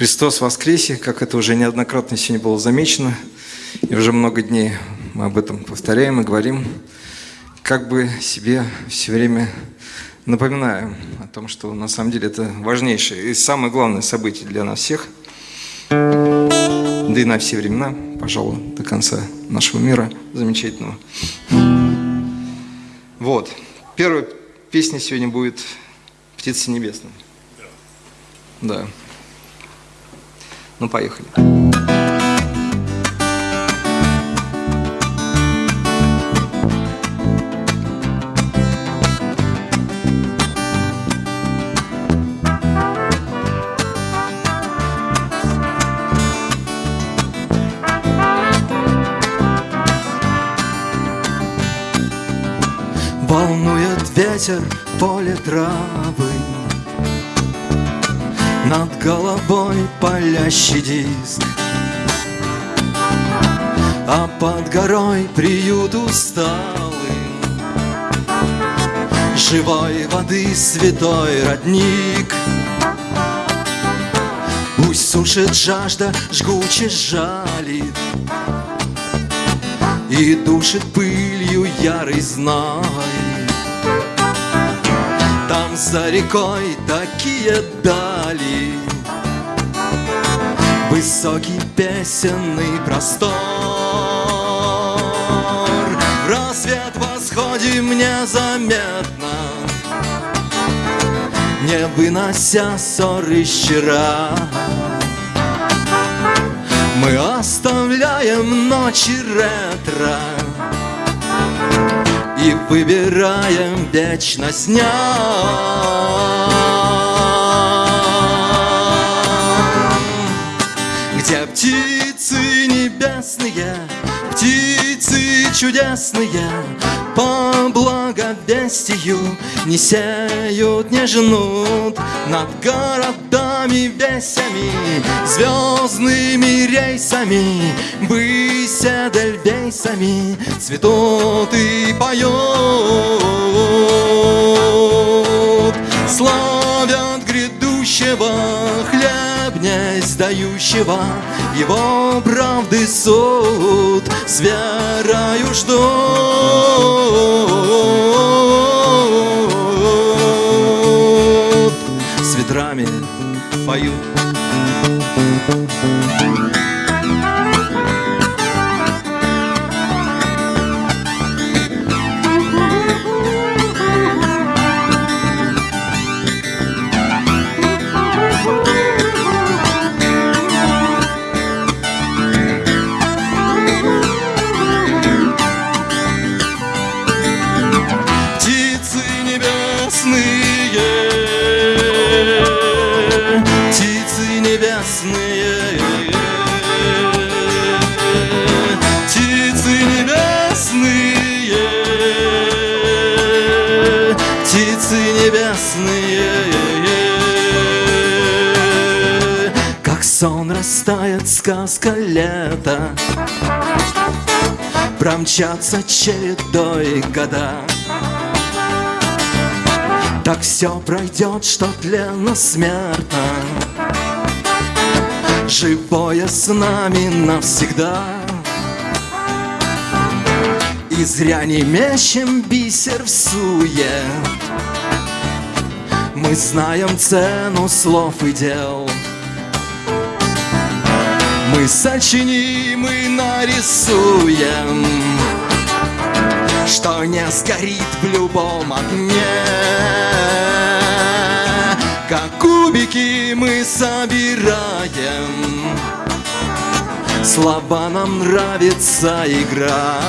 Христос воскресе, как это уже неоднократно сегодня было замечено, и уже много дней мы об этом повторяем и говорим, как бы себе все время напоминаем о том, что на самом деле это важнейшее и самое главное событие для нас всех, да и на все времена, пожалуй, до конца нашего мира замечательного. Вот. Первая песня сегодня будет «Птица небесная». Да. Ну, поехали. Волнует ветер поле травы над головой палящий диск. А под горой приют усталый. Живой воды святой родник. Пусть сушит жажда, жгуче жалит. И душит пылью ярый знай там за рекой такие дали. Высокий песенный простор. В рассвет восходим незаметно Не вынося ссоры вчера Мы оставляем ночи ретро и выбираем вечность дня. Где птицы небесные, птицы чудесные, По благовестию не сеют, не жнут. Над городами весями, звездными рейсами Высь эдельвейсами цветут и поют. Славят грядущего хлеб не сдающего Его правды суд с верою ждут поют сон растает сказка лета, Промчатся чередой года. Так все пройдет, что тленно смертно. Живое с нами навсегда. И зря не мечем бисер в суе. Мы знаем цену слов и дел Мы сочиним и нарисуем что не сгорит в любом огне. Как кубики мы собираем Слова нам нравится игра.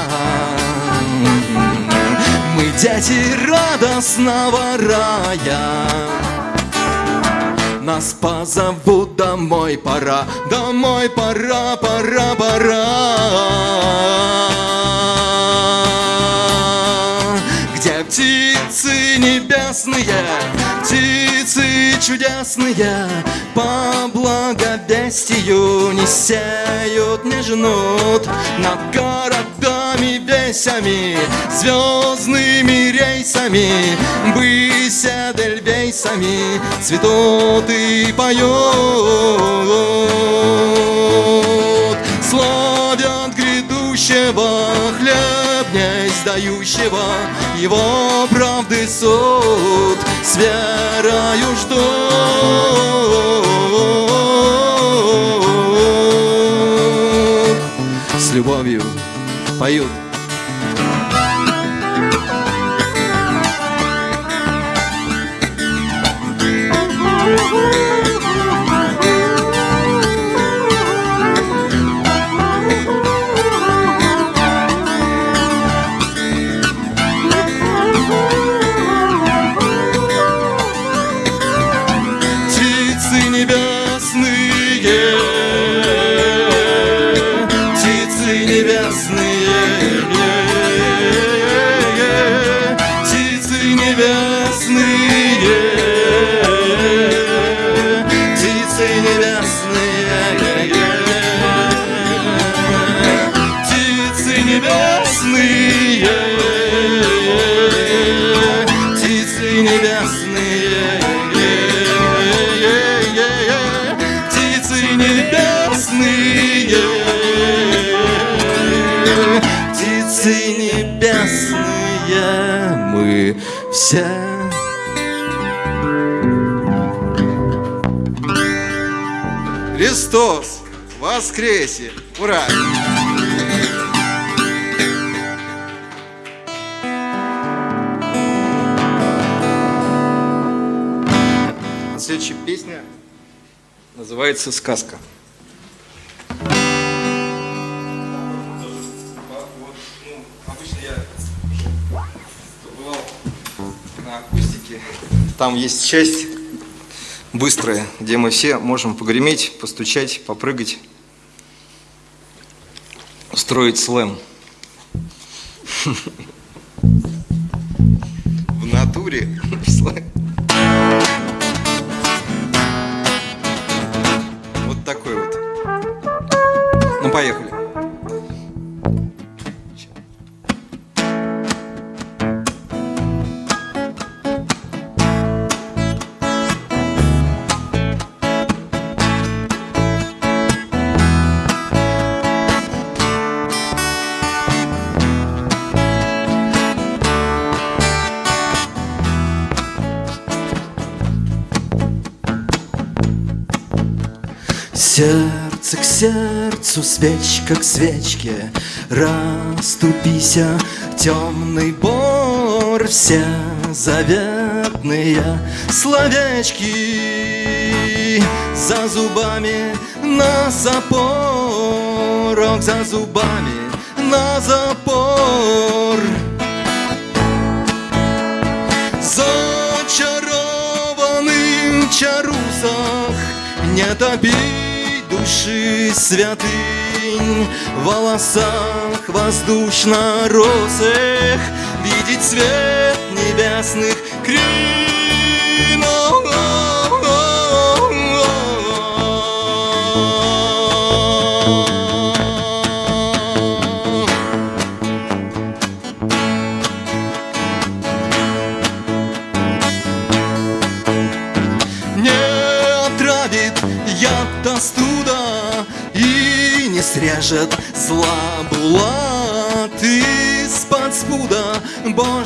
Мы дети радостного рая нас позовут домой, пора, домой, пора, пора, пора. Где птицы небесные, птицы чудесные По благовестию не сеют, не женут Над городами весями, звездными рейсами быся вейсами цветут и поют Славят грядущего хлеба дающего его правды суд С верою ждут С любовью поют Мы все Христос воскресе! Ура! Следующая песня называется «Сказка». Там есть часть быстрая, где мы все можем погреметь, постучать, попрыгать, устроить слэм. В натуре Сердце к сердцу, свечка к свечке. Раступися, темный бор Все заветные словечки. За зубами на запорок За зубами на запор. Зачарованный в чарусах Не топить души святынь В волосах воздушно-розых Видеть свет небесных кринов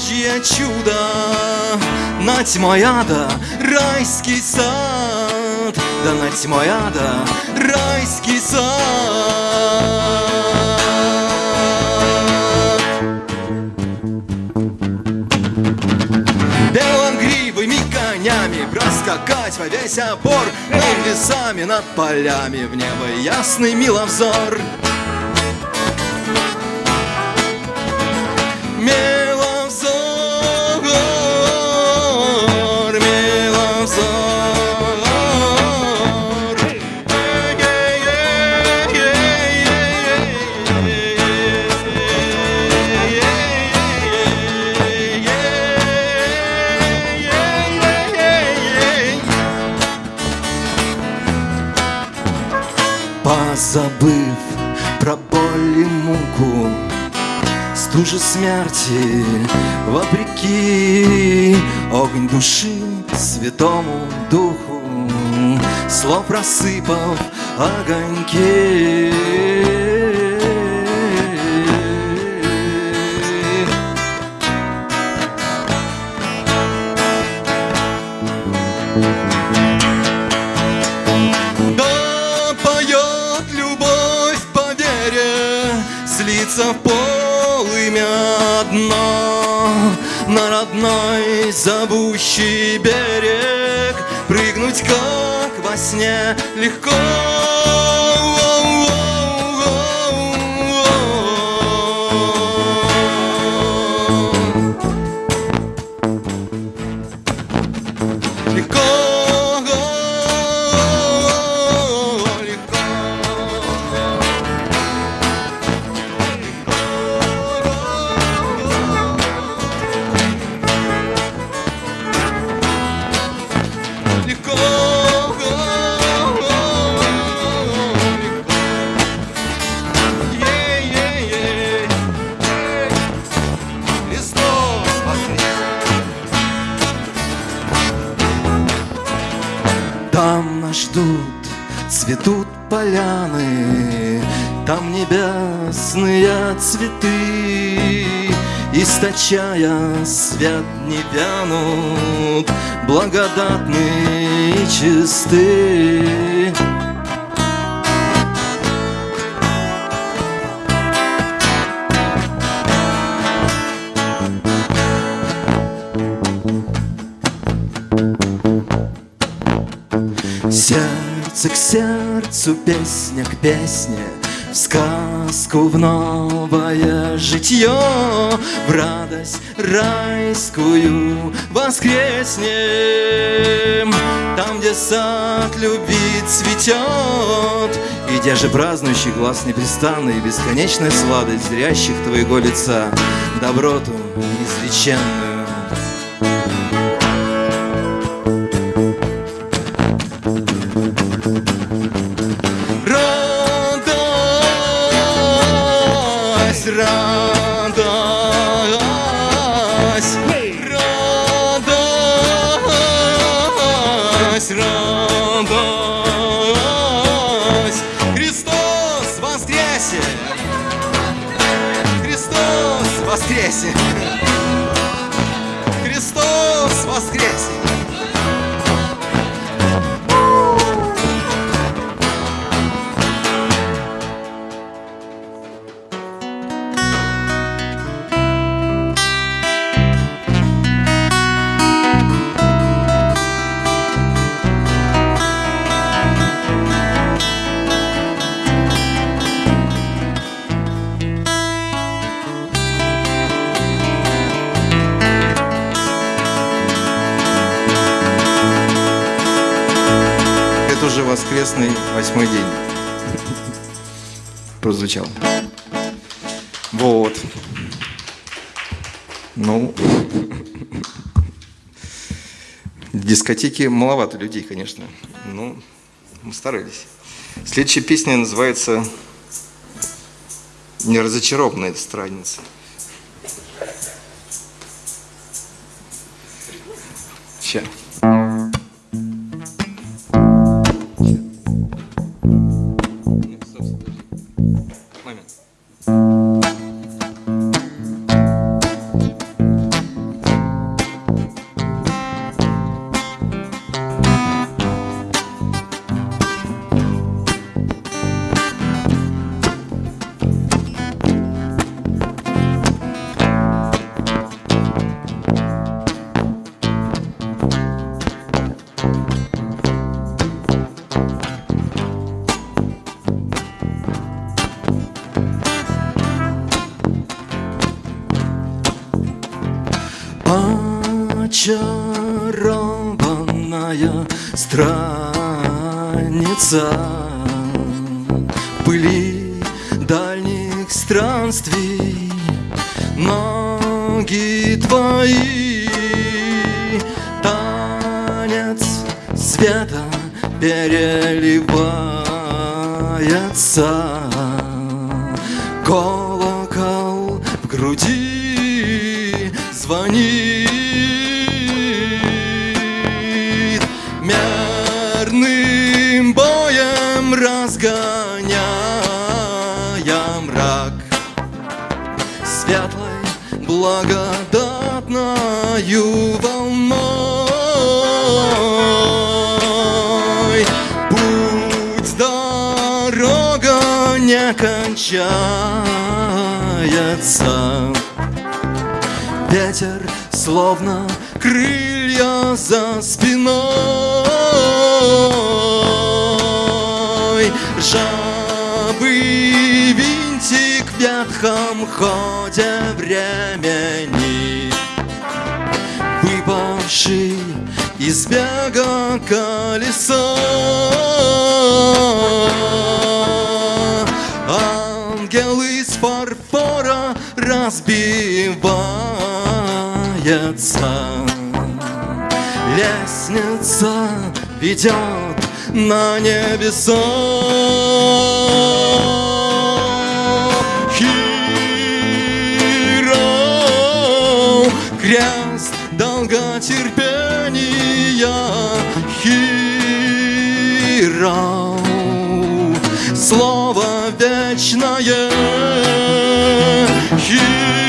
Божье чудо. На тьмой ада райский сад. Да на тьмой ада райский сад. Конями Проскакать во весь опор. Над лесами, над полями В небо ясный миловзор Миловзор, Позабыв про боль и муку Стужа смерти вопреки Огонь души святому духу Слов просыпав огоньки полымя дна На родной зовущий берег. Прыгнуть, как во сне, легко Сердце к сердцу, песня к песне, В сказку в новое житье, В радость райскую воскреснем, Там, где сад любви цветет, И где же празднующий глаз непрестанный, Бесконечная сладость зрящих твоего лица, Доброту неизреченную восьмой день прозвучал. Вот. Ну, в дискотеке маловато людей, конечно. Ну, мы старались. Следующая песня называется «Неразочарованная страница». Сейчас. Благодатною волной. Путь, дорога не кончается. Ветер словно крылья за спиной Жабы винтик в ветхом ходе времени. Выпавший из бега колесо Ангел из фарфора разбивается Лестница ведет на небеса. Хиро, крест долготерпения. Хиро, слово вечное. Хиро,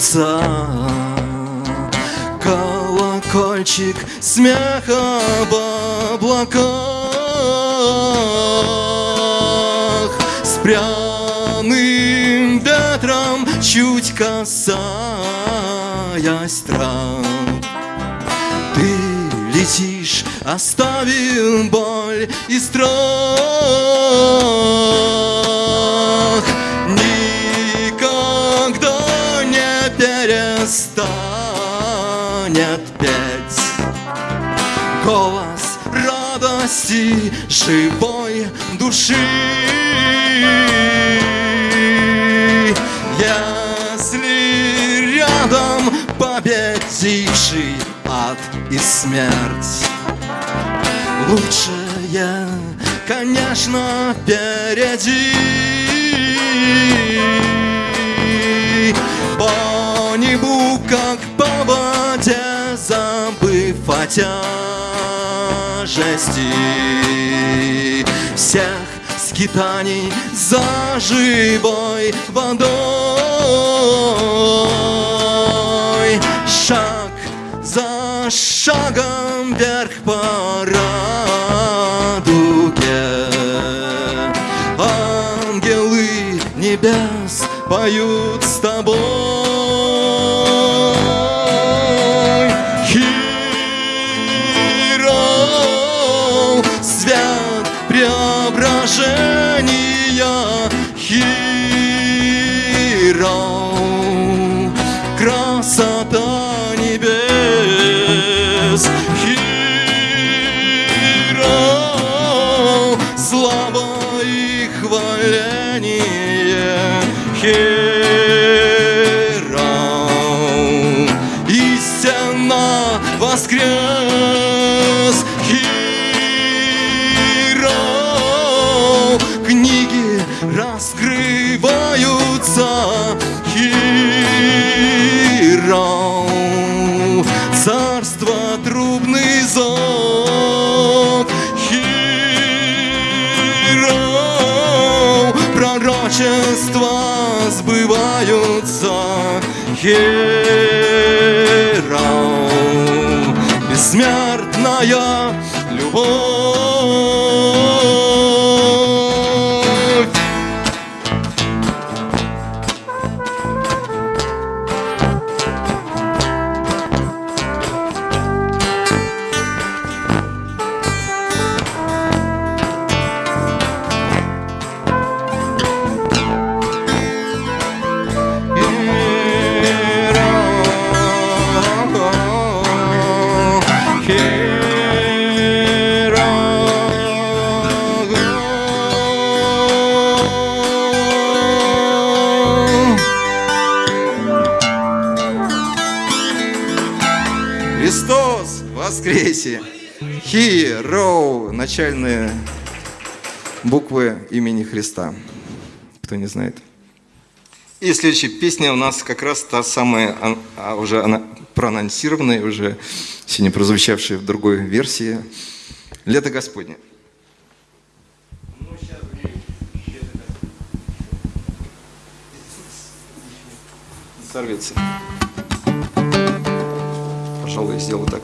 страница Колокольчик смеха в облаках. С пряным ветром чуть касаясь трав. Ты летишь, оставив боль и страх живой души. Если рядом победивший ад и смерть Лучшее, конечно, впереди. По небу, как по воде, забыв о тяжести Всех скитаний за живой водой. Шаг за шагом вверх по радуге. Ангелы небес поют с тобой слава и хваление. Хиро, роу, начальные буквы имени Христа. Кто не знает. И следующая песня у нас как раз та самая, а уже она проанонсированная, уже сегодня прозвучавшая в другой версии. «Лето Господне». Сорвется. Пожалуй, сделаю так.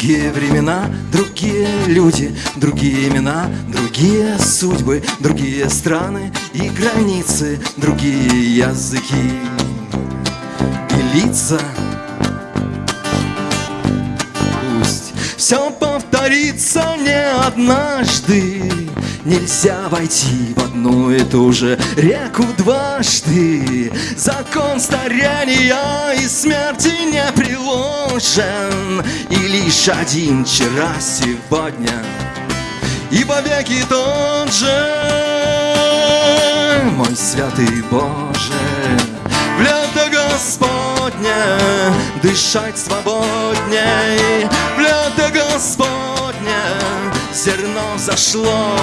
Другие времена, другие люди, другие имена, другие судьбы, другие страны и границы, другие языки и лица. Пусть все повторится не однажды, Нельзя войти в одну и ту же реку дважды. Закон старения и смерти не приложен. И лишь один вчера сегодня. И вовеки тот же. Мой святый Боже В лето Господне Дышать свободней. В лето Господне зерно зашло,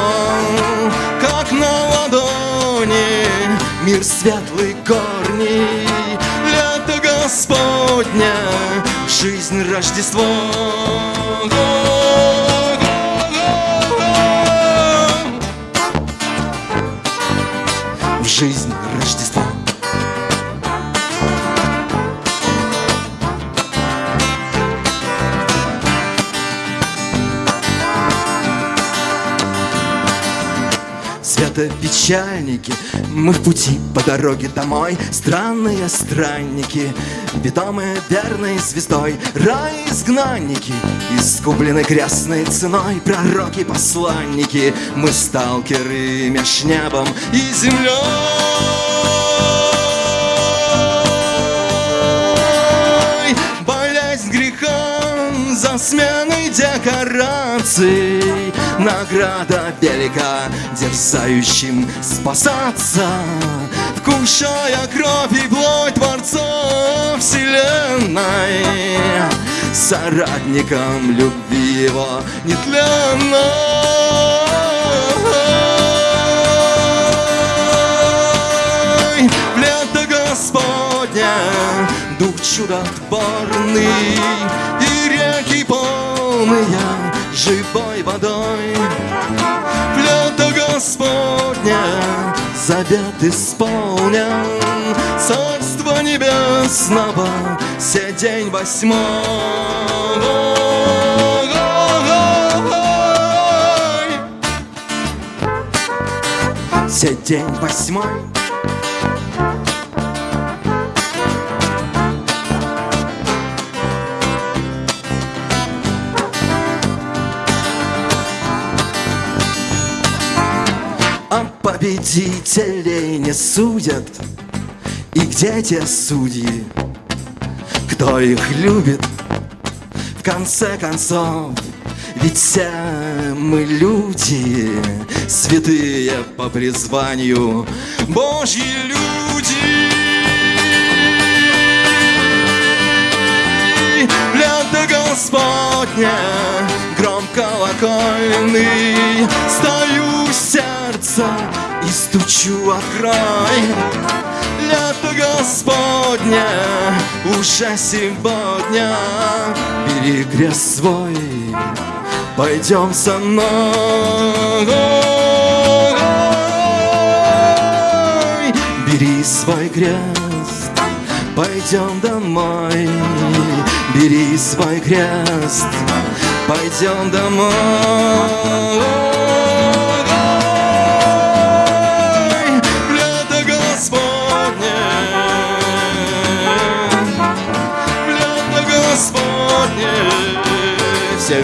как на ладони, мир светлый корни, лето Господня, жизнь Рождество. Печальники. Мы в пути по дороге домой Странные странники Питомые верной звездой Рай изгнанники Искуплены крестной ценой Пророки-посланники Мы сталкеры меж небом и землей. За сменой декораций Награда велика дерзающим спасаться. Вкушая кровь и плоть Творца Вселенной Соратником любви его нетленной. Господня Дух чудотворный И реки полные живой водой. Лето Господня завет исполнен Царство небесного все день восьмой Все день восьмой победителей не судят. И где те судьи, кто их любит? В конце концов, ведь все мы люди Святые по призванию Божьи люди. Лето Господня, гром колокольный Стою сердце стучу открой Лето Господня уже сегодня. Бери крест свой, пойдем со мной. Бери свой крест, пойдем домой. Бери свой крест, пойдем домой все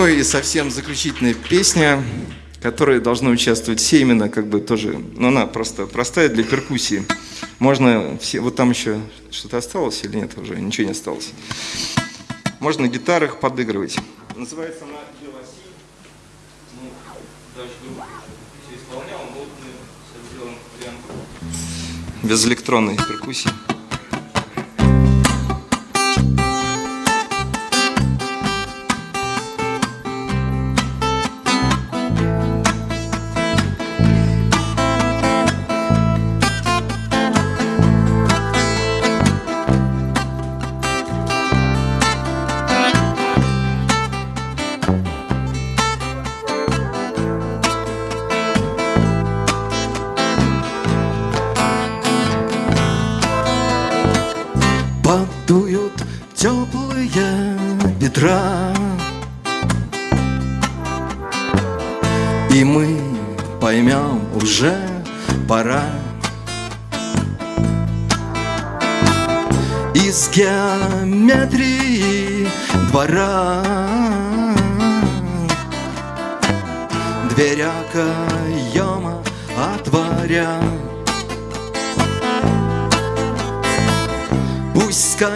Ну и совсем заключительная песня, в которой должны участвовать все именно как бы тоже, ну она просто простая для перкуссии. Можно все, вот там еще что-то осталось или нет уже, ничего не осталось. Можно на гитарах подыгрывать. Называется она «Белоси». Ну, даже все исполнял, но мы сделаем вариант без электронной перкуссии.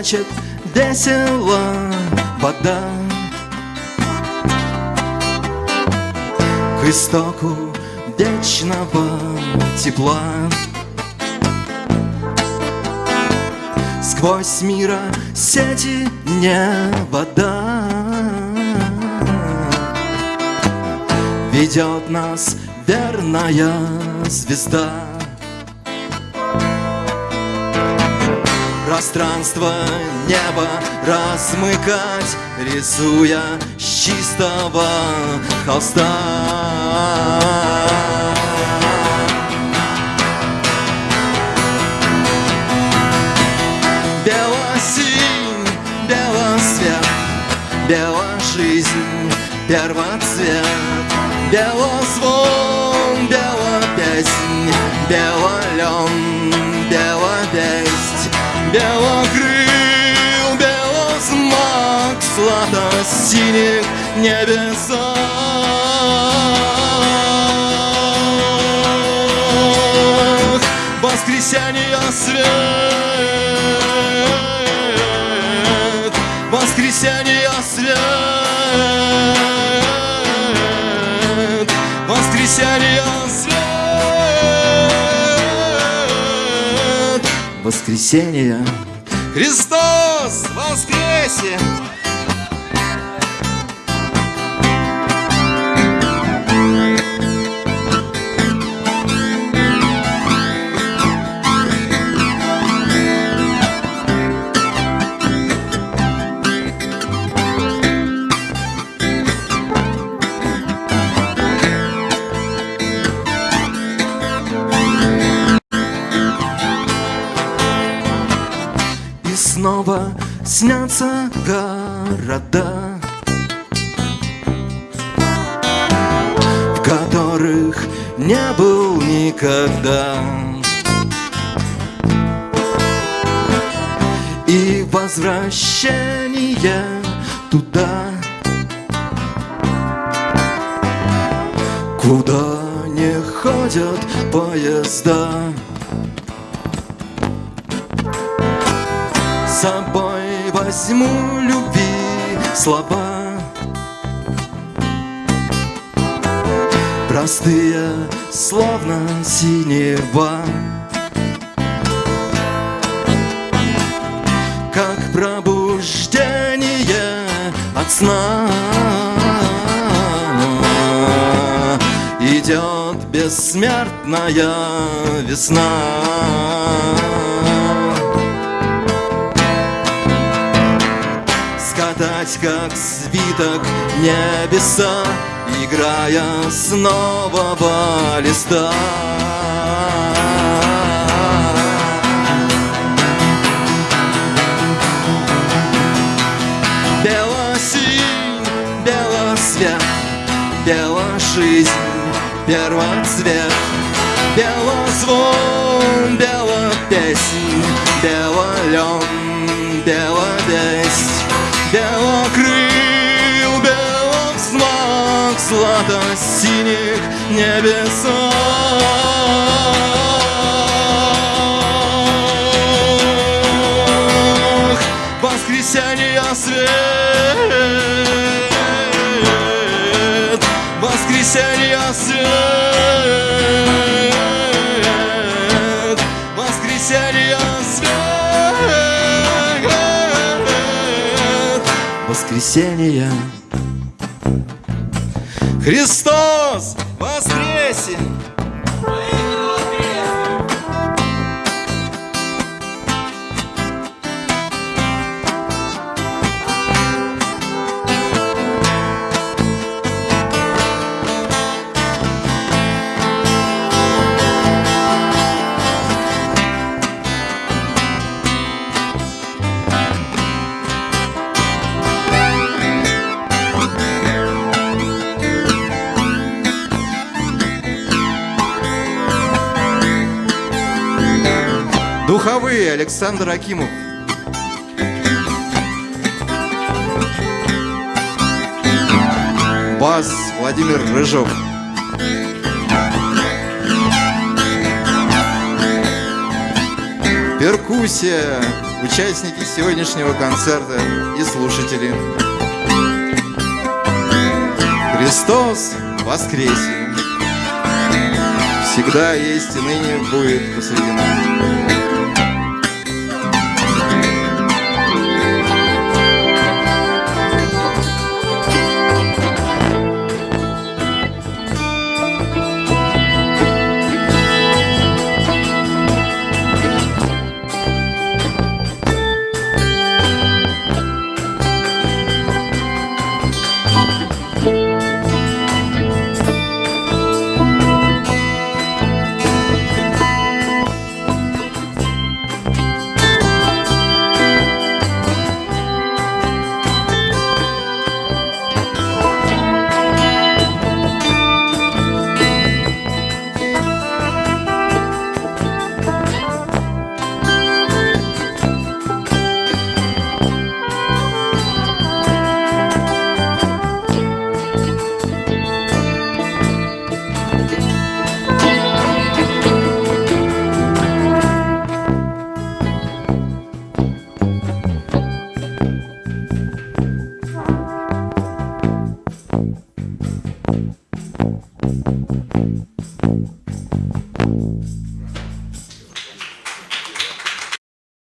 Скачет весело вода. К истоку вечного тепла. Сквозь мира сети не вода. Ведет нас верная звезда Пространство неба размыкать Рисуя с чистого холста. Белосинь, белосвет, беложизнь, первоцвет. Белозвон, белопеснь, белолен, Белокрыл, белозмак, сладо-синих небесах Воскресенье свет, воскресенье свет, воскресенье воскресенье. Христос воскресе! Города В которых не был никогда. И возвращение туда Куда не ходят поезда. С собой возьму любви слова. Простые, словно синева. Как пробуждение от сна. Идет бессмертная весна скатать, как свиток небеса, Играя с нового листа. Белосинь, белосвет, белошизнь, первоцвет, белозвон, белопеснь, белолен, беловесть, злато-синих небесах. Воскресенье свет. Воскресенье свет. Воскресенье свет. Воскресенье Христос воскресе! Духовые Александр Акимов. Бас Владимир Рыжов. Перкуссия, участники сегодняшнего концерта и слушатели. Христос воскресе! Всегда есть и ныне будет посреди нас.